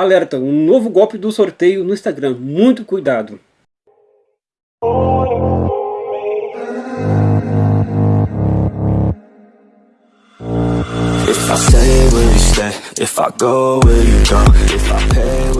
Alerta, um novo golpe do sorteio no Instagram, muito cuidado. If I stay, will you stay? If I go, will you go? If I pay,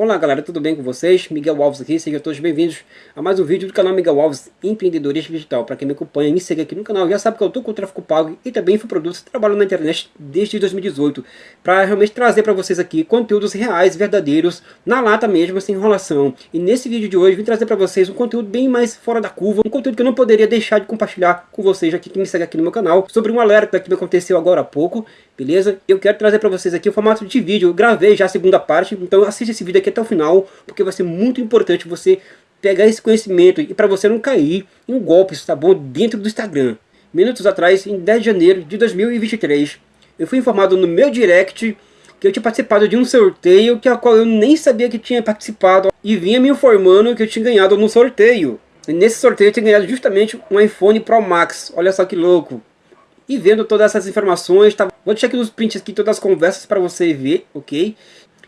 Olá galera, tudo bem com vocês? Miguel Alves aqui, sejam todos bem-vindos a mais um vídeo do canal Miguel Alves Empreendedorismo Digital. Para quem me acompanha, me segue aqui no canal, já sabe que eu estou com o tráfego pago e também infoprodutos, trabalho na internet desde 2018 para realmente trazer para vocês aqui conteúdos reais, verdadeiros, na lata mesmo, sem enrolação. E nesse vídeo de hoje vim trazer para vocês um conteúdo bem mais fora da curva, um conteúdo que eu não poderia deixar de compartilhar com vocês aqui que me segue aqui no meu canal, sobre um alerta que me aconteceu agora há pouco, beleza? Eu quero trazer para vocês aqui o formato de vídeo, eu gravei já a segunda parte, então assista esse vídeo aqui até o final, porque vai ser muito importante você pegar esse conhecimento e para você não cair em golpes, tá bom? Dentro do Instagram. Minutos atrás, em 10 de janeiro de 2023, eu fui informado no meu direct que eu tinha participado de um sorteio que a qual eu nem sabia que tinha participado e vinha me informando que eu tinha ganhado no sorteio. E nesse sorteio eu tinha ganhado justamente um iPhone Pro Max, olha só que louco. E vendo todas essas informações, tá? vou deixar aqui nos prints aqui todas as conversas para você ver, ok?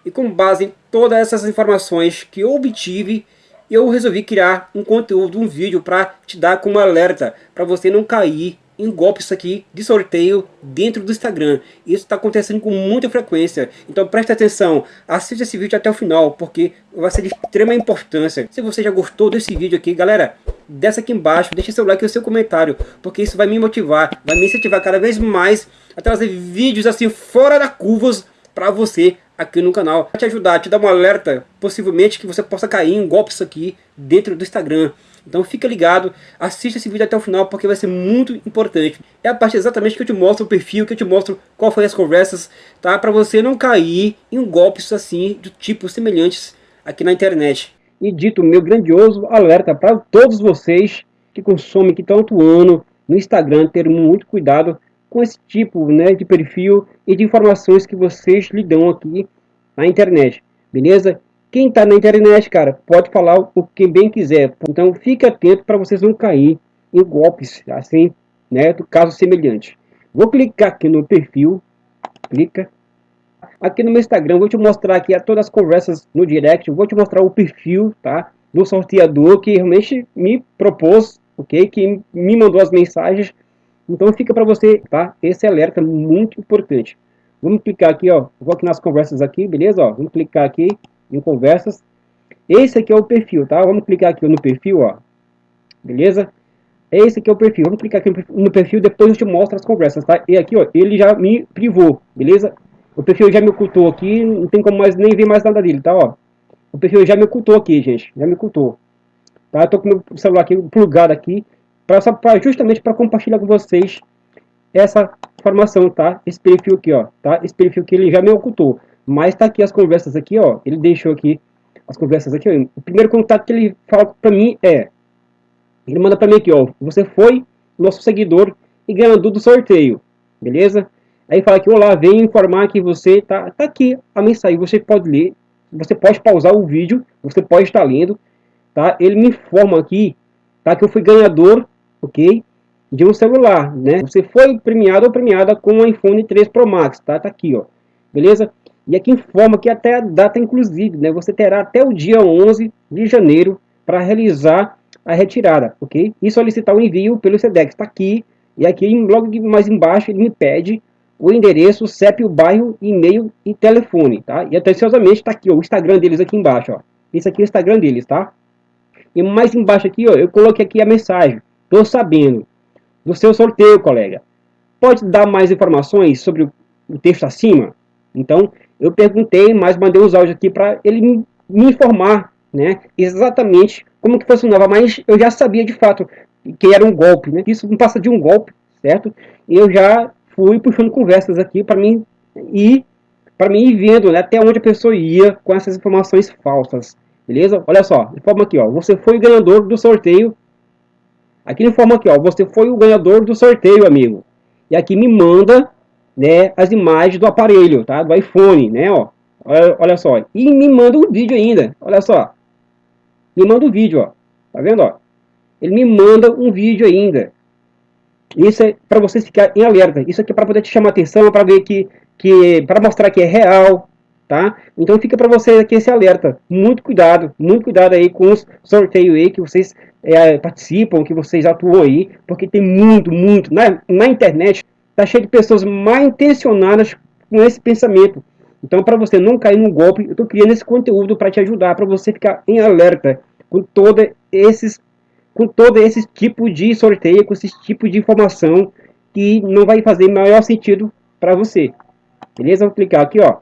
E com base em todas essas informações que eu obtive, eu resolvi criar um conteúdo, um vídeo para te dar como alerta, para você não cair em golpes aqui de sorteio dentro do Instagram. Isso está acontecendo com muita frequência. Então preste atenção, assista esse vídeo até o final, porque vai ser de extrema importância. Se você já gostou desse vídeo aqui, galera, desce aqui embaixo, deixe seu like e seu comentário, porque isso vai me motivar, vai me incentivar cada vez mais a trazer vídeos assim fora da curvas para você aqui no canal. Te ajudar, te dar um alerta, possivelmente que você possa cair em golpes aqui dentro do Instagram. Então fica ligado, assista esse vídeo até o final porque vai ser muito importante. É a parte exatamente que eu te mostro o perfil, que eu te mostro qual foi as conversas, tá? Para você não cair em golpes assim, do tipo semelhantes aqui na internet. E dito meu grandioso alerta para todos vocês que consomem, que estão atuando no Instagram, ter muito cuidado com esse tipo né, de perfil e de informações que vocês lhe dão aqui na internet, beleza? Quem está na internet, cara, pode falar o que bem quiser. Então fique atento para vocês não cair em golpes, assim, né, do caso semelhante. Vou clicar aqui no perfil, clica. Aqui no meu Instagram, vou te mostrar aqui todas as conversas no direct, vou te mostrar o perfil, tá, do sorteador que realmente me propôs, ok, que me mandou as mensagens. Então fica para você, tá, esse alerta muito importante. Vamos clicar aqui, ó, vou aqui nas conversas aqui, beleza, ó, vamos clicar aqui, em conversas. Esse aqui é o perfil, tá? Vamos clicar aqui no perfil, ó. Beleza? Esse aqui é o perfil. Vamos clicar aqui no perfil, depois eu te mostro as conversas, tá? E aqui, ó, ele já me privou, beleza? O perfil já me ocultou aqui, não tem como mais nem ver mais nada dele, tá? Ó. O perfil já me ocultou aqui, gente. Já me ocultou. Tá? Eu tô com meu celular aqui plugado aqui, pra, só pra, justamente para compartilhar com vocês essa informação, tá? Esse perfil aqui, ó, tá? Esse perfil que ele já me ocultou. Mas tá aqui as conversas aqui, ó. Ele deixou aqui as conversas aqui. Ó. O primeiro contato que ele fala para mim é... Ele manda para mim aqui, ó. Você foi nosso seguidor e ganhador do sorteio. Beleza? Aí fala aqui, olá, venho informar que você tá, tá aqui a mensagem. Você pode ler, você pode pausar o vídeo, você pode estar lendo, tá? Ele me informa aqui, tá? Que eu fui ganhador, ok? De um celular, né? Você foi premiado ou premiada com um iPhone 3 Pro Max, tá? Tá aqui, ó. Beleza? E aqui informa que até a data inclusive, né, você terá até o dia 11 de janeiro para realizar a retirada, ok? E solicitar o envio pelo SEDEX, está aqui, e aqui logo mais embaixo ele me pede o endereço, CEP, o bairro, e-mail e telefone, tá? E atenciosamente está aqui, ó, o Instagram deles aqui embaixo, ó. Isso aqui é o Instagram deles, tá? E mais embaixo aqui, ó, eu coloquei aqui a mensagem. Tô sabendo do seu sorteio, colega. Pode dar mais informações sobre o texto acima? Então, eu perguntei, mas mandei os áudios aqui para ele me, informar, né, exatamente como que funcionava, mas eu já sabia de fato que era um golpe, né, isso não passa de um golpe, certo? E eu já fui puxando conversas aqui para mim ir para mim ir vendo né, até onde a pessoa ia com essas informações falsas, beleza? Olha só, informa aqui, ó, você foi ganhador do sorteio. Aqui informa aqui, ó, você foi o ganhador do sorteio, amigo. E aqui me manda né, as imagens do aparelho, tá? Do iPhone, né, ó. Olha, olha só. E me manda um vídeo ainda, olha só. Me manda um vídeo, ó. Tá vendo, ó? Ele me manda um vídeo ainda. Isso é para você ficar em alerta. Isso aqui é para poder te chamar atenção, para ver que, que para mostrar que é real, tá? Então fica para vocês aqui esse alerta. Muito cuidado, muito cuidado aí com os sorteios aí que vocês é, participam, que vocês atuam aí, porque tem muito, muito, na, na internet, tá cheio de pessoas mal intencionadas com esse pensamento. Então, para você não cair no golpe, eu estou criando esse conteúdo para te ajudar, para você ficar em alerta com todo esses com todo esse tipo de sorteio, com esse tipo de informação que não vai fazer maior sentido para você. Beleza? Vou clicar aqui, ó.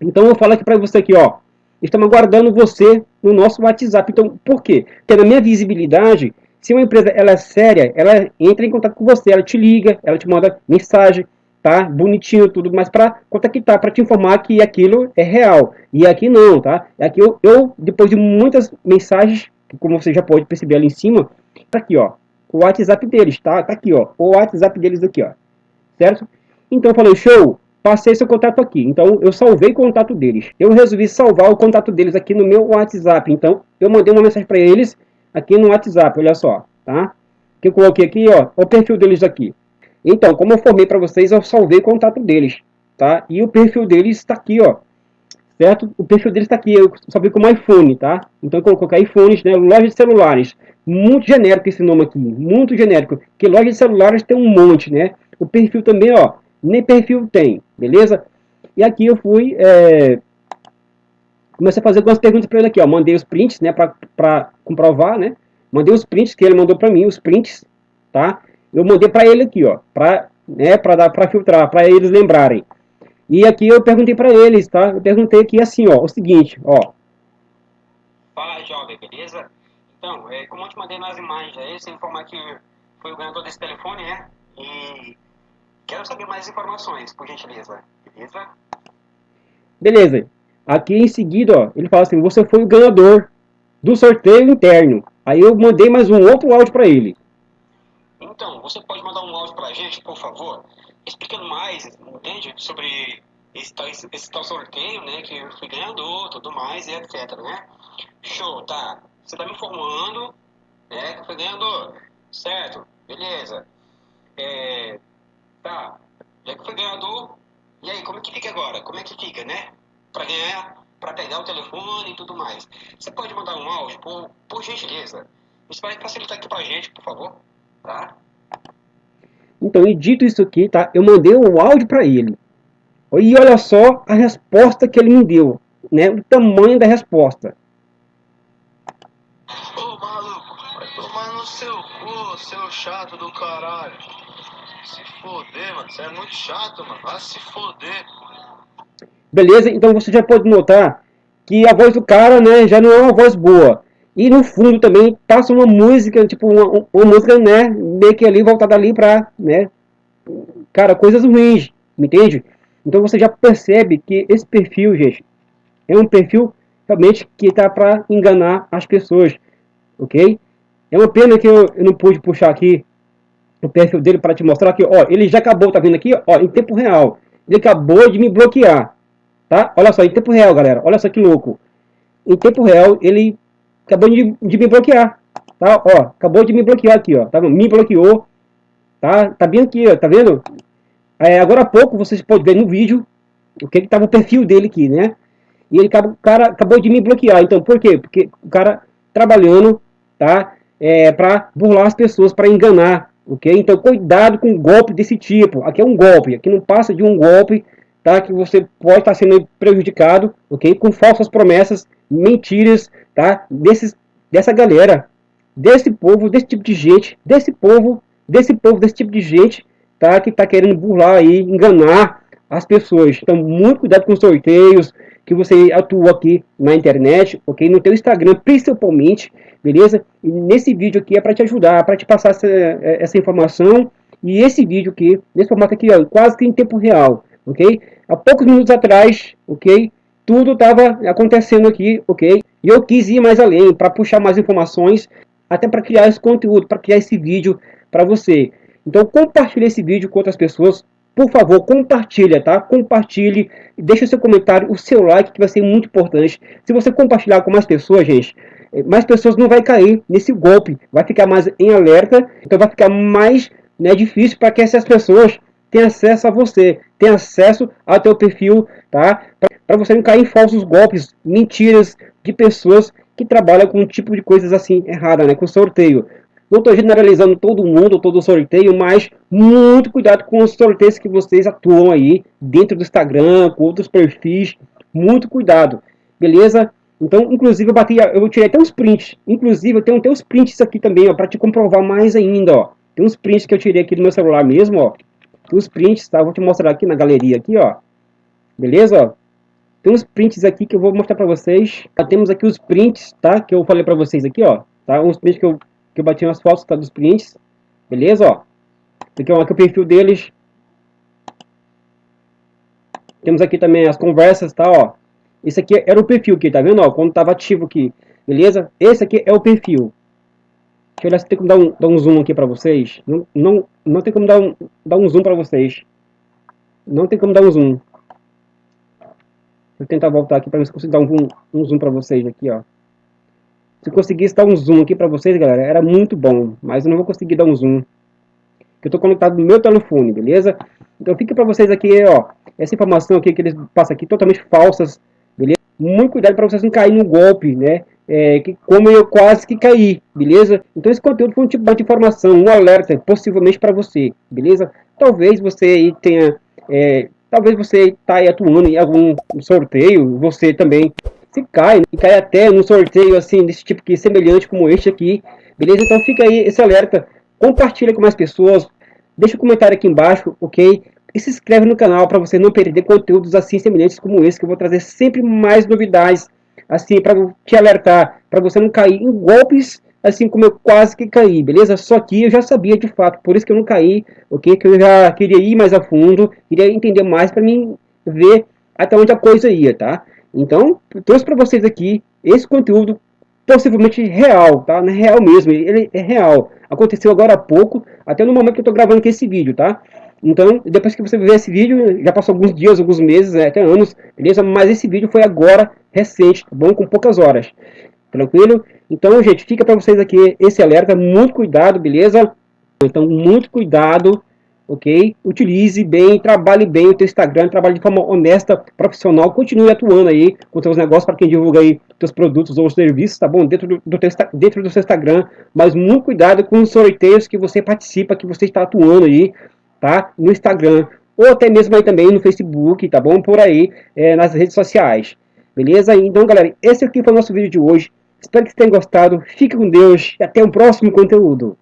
Então, eu falar aqui para você aqui, ó. Estamos aguardando você no nosso WhatsApp. Então, por quê? Porque na minha visibilidade, se uma empresa ela é séria, ela entra em contato com você, ela te liga, ela te manda mensagem, tá? Bonitinho tudo, mas para contactar, para te informar que aquilo é real. E aqui não, tá? Aqui eu, eu, depois de muitas mensagens, como você já pode perceber ali em cima, tá aqui, ó, o WhatsApp deles, tá? Tá aqui, ó, o WhatsApp deles aqui, ó, certo? Então eu falei, show, passei seu contato aqui. Então eu salvei o contato deles. Eu resolvi salvar o contato deles aqui no meu WhatsApp. Então eu mandei uma mensagem para eles aqui no WhatsApp, olha só, tá? Que eu coloquei aqui, ó, o perfil deles aqui. Então, como eu formei para vocês, eu salvei o contato deles, tá? E o perfil deles está aqui, ó. Certo? O perfil deles está aqui, eu salvei como iPhone, tá? Então, eu coloquei iPhones, né? Loja de celulares. Muito genérico esse nome aqui, muito genérico. Que loja de celulares tem um monte, né? O perfil também, ó, nem perfil tem, beleza? E aqui eu fui, é... comecei a fazer algumas perguntas para ele aqui, ó. Mandei os prints, né, para comprovar, né? Mandei os prints que ele mandou para mim, os prints, tá? eu mandei para ele aqui, ó, para né, para dar para filtrar, para eles lembrarem. E aqui eu perguntei para eles, tá? Eu perguntei aqui assim, ó, o seguinte, ó. Fala, jovem, beleza? Então, é, como eu te mandei nas imagens aí, você informar que foi o ganhador desse telefone, né? E quero saber mais informações, por gentileza, beleza? Beleza. Aqui em seguida, ó, ele fala assim, você foi o ganhador do sorteio interno. Aí eu mandei mais um outro áudio para ele. Então, você pode mandar um áudio pra gente, por favor, explicando mais, entende? Sobre esse tal, esse, esse tal sorteio, né? Que eu fui ganhador, tudo mais e etc, né? Show, tá. Você tá me informando, né? Que eu fui ganhador. Certo, beleza. É, tá. Já que foi ganhador, e aí, como é que fica agora? Como é que fica, né? Pra ganhar, pra pegar o telefone e tudo mais. Você pode mandar um áudio, por, por gentileza. Isso vai facilitar aqui pra gente, por favor, tá? Então, e dito isso aqui, tá? Eu mandei um áudio para ele. E olha só a resposta que ele me deu, né? O tamanho da resposta. Ô maluco, vai tomar no seu cu, seu chato do caralho. Se foder, mano. Você é muito chato, mano. Vai se foder. Beleza? Então você já pode notar que a voz do cara, né, já não é uma voz boa. E no fundo também passa uma música, tipo, uma, uma música, né, meio que ali voltada ali pra, né, cara, coisas ruins, entende? Então você já percebe que esse perfil, gente, é um perfil realmente que tá para enganar as pessoas, ok? É uma pena que eu, eu não pude puxar aqui o perfil dele para te mostrar que, ó, ele já acabou, tá vendo aqui, ó, em tempo real. Ele acabou de me bloquear, tá? Olha só, em tempo real, galera, olha só que louco. Em tempo real, ele acabou de, de me bloquear. Tá? Ó, acabou de me bloquear aqui, ó. Tá? Me bloqueou. Tá? Tá bem aqui, ó. Tá vendo? É, agora há pouco vocês podem ver no vídeo o que que tava o perfil dele aqui, né? E ele o cara acabou de me bloquear. Então, por quê? Porque o cara trabalhando, tá? É, para burlar as pessoas, para enganar, ok? Então, cuidado com golpe desse tipo. Aqui é um golpe, aqui não passa de um golpe, tá? Que você pode estar sendo prejudicado, ok? Com falsas promessas, mentiras, tá? Desses, dessa galera, desse povo, desse tipo de gente, desse povo, desse povo, desse tipo de gente, tá? Que tá querendo burlar aí, enganar as pessoas. Então, muito cuidado com os sorteios que você atua aqui na internet, ok? No teu Instagram, principalmente, beleza? E nesse vídeo aqui é para te ajudar, para te passar essa, essa informação. E esse vídeo aqui, nesse formato aqui, ó, quase que em tempo real, ok? Há poucos minutos atrás, ok? Tudo estava acontecendo aqui, ok? E eu quis ir mais além, para puxar mais informações, até para criar esse conteúdo, para criar esse vídeo para você. Então compartilhe esse vídeo com outras pessoas, por favor, compartilha, tá? Compartilhe, deixa o seu comentário, o seu like, que vai ser muito importante. Se você compartilhar com mais pessoas, gente, eh, mais pessoas não vai cair nesse golpe, vai ficar mais em alerta, então vai ficar mais né, difícil para que essas pessoas tenham acesso a você, tenham acesso ao teu perfil, tá? para você não cair em falsos golpes, mentiras de pessoas que trabalham com um tipo de coisas assim errada, né, com sorteio. Não estou generalizando todo mundo, todo sorteio, mas muito cuidado com os sorteios que vocês atuam aí dentro do Instagram, com outros perfis, muito cuidado, beleza? Então, inclusive, eu bati, eu tirei até uns prints, inclusive eu tenho até os prints aqui também, ó, para te comprovar mais ainda, ó. Tem uns prints que eu tirei aqui do meu celular mesmo, ó. Tem uns prints, tá? Vou te mostrar aqui na galeria aqui, ó. Beleza? Tem uns prints aqui que eu vou mostrar para vocês. Temos aqui os prints, tá? Que eu falei para vocês aqui, ó. Tá? Uns prints que eu que eu bati nas fotos tá, dos prints. Beleza, ó. Aqui, ó, aqui o perfil deles. Temos aqui também as conversas, tá, ó. Esse aqui era o perfil aqui, tá vendo, ó, quando tava ativo aqui. Beleza? Esse aqui é o perfil. Deixa eu olhar se tem como dar um, dar um zoom aqui pra vocês. Não, não, não tem como dar um, dar um zoom pra vocês. Não tem como dar um zoom. Vou tentar voltar aqui pra ver se consigo dar um, um zoom pra vocês aqui, ó. Se eu conseguisse dar um zoom aqui para vocês, galera, era muito bom. Mas eu não vou conseguir dar um zoom. Eu estou conectado no meu telefone, beleza? Então fica para vocês aqui, ó. Essa informação aqui que eles passam aqui, totalmente falsas, beleza? Muito cuidado para vocês não caírem no golpe, né? É, que, como eu quase que caí, beleza? Então esse conteúdo foi um tipo de informação, um alerta, possivelmente para você, beleza? Talvez você aí tenha... É, talvez você está atuando em algum sorteio, você também se cai, e cai até num sorteio assim, desse tipo que semelhante como este aqui, beleza? Então fica aí esse alerta, compartilha com mais pessoas, deixa um comentário aqui embaixo, ok? E se inscreve no canal para você não perder conteúdos assim semelhantes como esse, que eu vou trazer sempre mais novidades, assim, para te alertar, para você não cair em golpes, assim como eu quase que caí, beleza? Só que eu já sabia de fato, por isso que eu não caí, ok? Que eu já queria ir mais a fundo, queria entender mais para mim ver até onde a coisa ia, tá? Então, trouxe para vocês aqui esse conteúdo possivelmente real, tá? Não é real mesmo, ele é real. Aconteceu agora há pouco, até no momento que eu estou gravando aqui esse vídeo, tá? Então, depois que você ver esse vídeo, já passou alguns dias, alguns meses, né, até anos, beleza? Mas esse vídeo foi agora, recente, tá bom? Com poucas horas. Tranquilo? Então, gente, fica para vocês aqui esse alerta, muito cuidado, beleza? Então, muito cuidado ok? Utilize bem, trabalhe bem o teu Instagram, trabalhe de forma honesta, profissional, continue atuando aí com seus negócios para quem divulga aí teus produtos ou serviços, tá bom? Dentro do, do teu, dentro do seu Instagram, mas muito cuidado com os sorteios que você participa, que você está atuando aí, tá? No Instagram, ou até mesmo aí também no Facebook, tá bom? Por aí, é, nas redes sociais, beleza? Então, galera, esse aqui foi o nosso vídeo de hoje. Espero que vocês tenham gostado. Fique com Deus e até o próximo conteúdo.